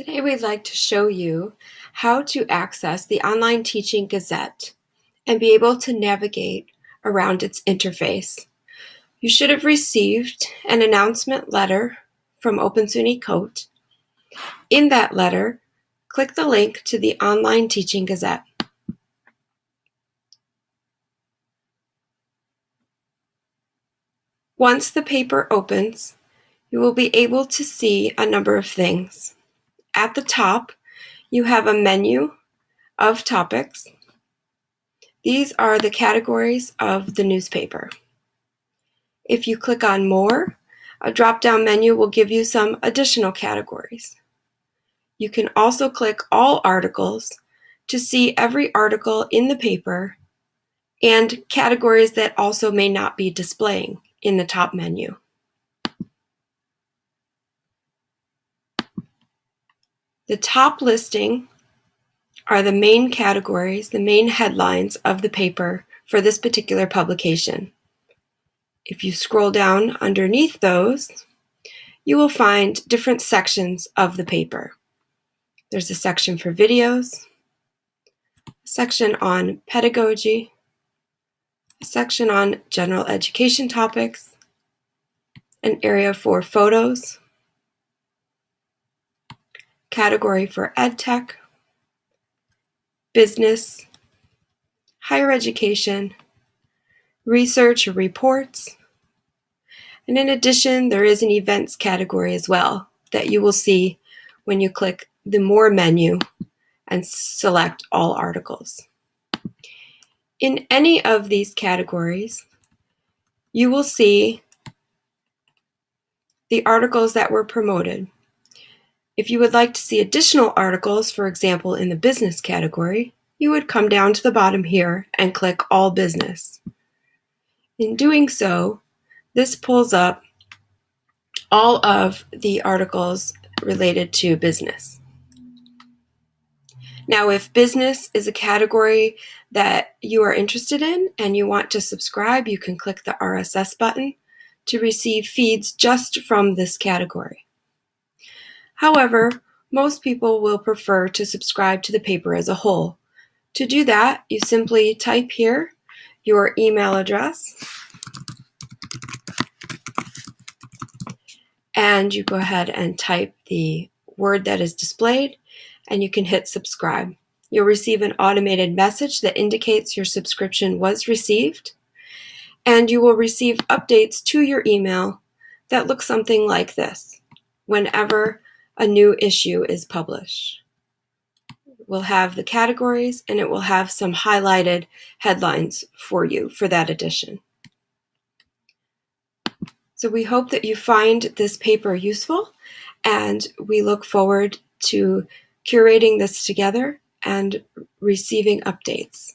Today we'd like to show you how to access the Online Teaching Gazette and be able to navigate around its interface. You should have received an announcement letter from Open SUNY COTE. In that letter, click the link to the Online Teaching Gazette. Once the paper opens, you will be able to see a number of things. At the top, you have a menu of topics. These are the categories of the newspaper. If you click on More, a drop-down menu will give you some additional categories. You can also click All Articles to see every article in the paper and categories that also may not be displaying in the top menu. The top listing are the main categories, the main headlines of the paper for this particular publication. If you scroll down underneath those, you will find different sections of the paper. There's a section for videos, a section on pedagogy, a section on general education topics, an area for photos, category for EdTech, business, higher education, research or reports, and in addition, there is an events category as well that you will see when you click the More menu and select all articles. In any of these categories, you will see the articles that were promoted. If you would like to see additional articles, for example, in the business category, you would come down to the bottom here and click All Business. In doing so, this pulls up all of the articles related to business. Now, if business is a category that you are interested in and you want to subscribe, you can click the RSS button to receive feeds just from this category. However, most people will prefer to subscribe to the paper as a whole. To do that, you simply type here your email address and you go ahead and type the word that is displayed and you can hit subscribe. You'll receive an automated message that indicates your subscription was received and you will receive updates to your email that look something like this. Whenever a new issue is published. We'll have the categories and it will have some highlighted headlines for you for that edition. So we hope that you find this paper useful and we look forward to curating this together and receiving updates.